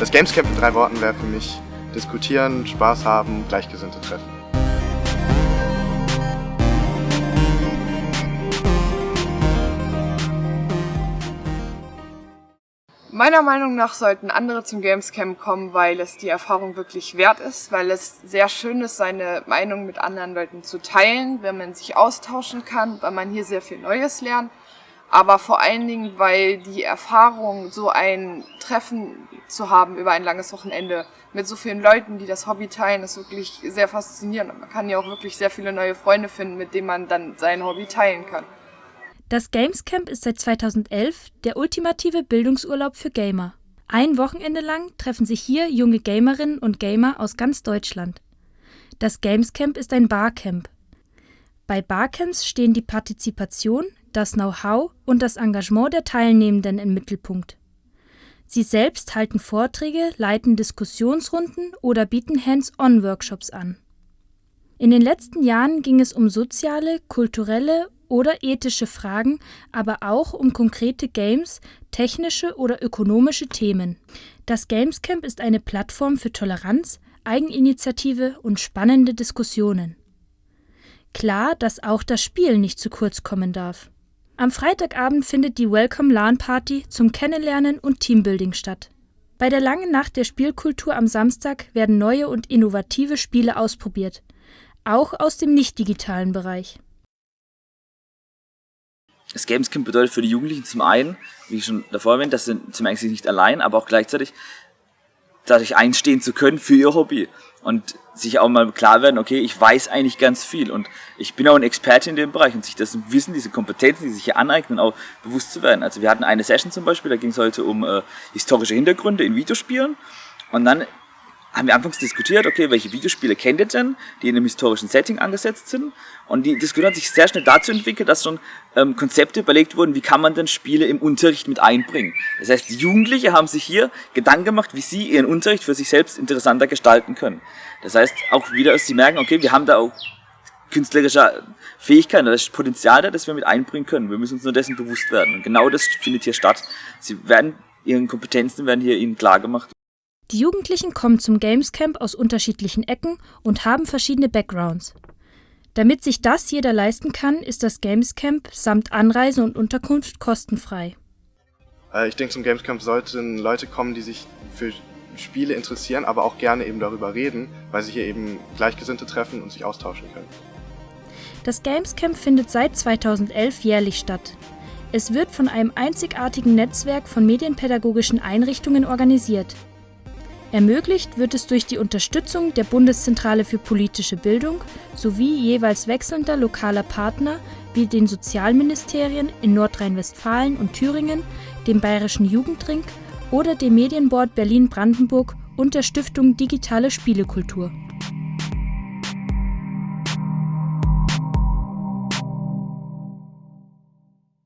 Das Gamescamp in drei Worten wäre für mich diskutieren, Spaß haben, Gleichgesinnte treffen. Meiner Meinung nach sollten andere zum Gamescamp kommen, weil es die Erfahrung wirklich wert ist, weil es sehr schön ist, seine Meinung mit anderen Leuten zu teilen, wenn man sich austauschen kann, weil man hier sehr viel Neues lernt. Aber vor allen Dingen, weil die Erfahrung, so ein Treffen zu haben über ein langes Wochenende mit so vielen Leuten, die das Hobby teilen, ist wirklich sehr faszinierend. Man kann ja auch wirklich sehr viele neue Freunde finden, mit denen man dann sein Hobby teilen kann. Das Gamescamp ist seit 2011 der ultimative Bildungsurlaub für Gamer. Ein Wochenende lang treffen sich hier junge Gamerinnen und Gamer aus ganz Deutschland. Das Gamescamp ist ein Barcamp. Bei Barcamps stehen die Partizipation, das Know-how und das Engagement der Teilnehmenden im Mittelpunkt. Sie selbst halten Vorträge, leiten Diskussionsrunden oder bieten Hands-on-Workshops an. In den letzten Jahren ging es um soziale, kulturelle oder ethische Fragen, aber auch um konkrete Games, technische oder ökonomische Themen. Das Gamescamp ist eine Plattform für Toleranz, Eigeninitiative und spannende Diskussionen. Klar, dass auch das Spiel nicht zu kurz kommen darf. Am Freitagabend findet die Welcome LAN Party zum Kennenlernen und Teambuilding statt. Bei der langen Nacht der Spielkultur am Samstag werden neue und innovative Spiele ausprobiert, auch aus dem nicht digitalen Bereich. Das Gamescamp bedeutet für die Jugendlichen zum einen, wie ich schon davor erwähnt, dass sie zum einen nicht allein, aber auch gleichzeitig dadurch einstehen zu können für ihr Hobby. Und sich auch mal klar werden, okay, ich weiß eigentlich ganz viel. Und ich bin auch ein Experte in dem Bereich. Und sich das Wissen, diese Kompetenzen, die sich hier aneignen, auch bewusst zu werden. Also wir hatten eine Session zum Beispiel, da ging es heute um äh, historische Hintergründe in Videospielen. Und dann haben wir anfangs diskutiert, okay, welche Videospiele kennt ihr denn, die in einem historischen Setting angesetzt sind? Und die Diskussion hat sich sehr schnell dazu entwickelt, dass schon ähm, Konzepte überlegt wurden, wie kann man denn Spiele im Unterricht mit einbringen. Das heißt, Jugendliche haben sich hier Gedanken gemacht, wie sie ihren Unterricht für sich selbst interessanter gestalten können. Das heißt, auch wieder, dass sie merken, okay, wir haben da auch künstlerische Fähigkeiten, das Potenzial da, das wir mit einbringen können. Wir müssen uns nur dessen bewusst werden. Und genau das findet hier statt. Sie werden, ihren Kompetenzen werden hier ihnen klar gemacht. Die Jugendlichen kommen zum Gamescamp aus unterschiedlichen Ecken und haben verschiedene Backgrounds. Damit sich das jeder leisten kann, ist das Gamescamp samt Anreise und Unterkunft kostenfrei. Äh, ich denke, zum Gamescamp sollten Leute kommen, die sich für Spiele interessieren, aber auch gerne eben darüber reden, weil sie hier eben Gleichgesinnte treffen und sich austauschen können. Das Gamescamp findet seit 2011 jährlich statt. Es wird von einem einzigartigen Netzwerk von medienpädagogischen Einrichtungen organisiert. Ermöglicht wird es durch die Unterstützung der Bundeszentrale für politische Bildung sowie jeweils wechselnder lokaler Partner wie den Sozialministerien in Nordrhein-Westfalen und Thüringen, dem Bayerischen Jugendring oder dem Medienboard Berlin-Brandenburg und der Stiftung Digitale Spielekultur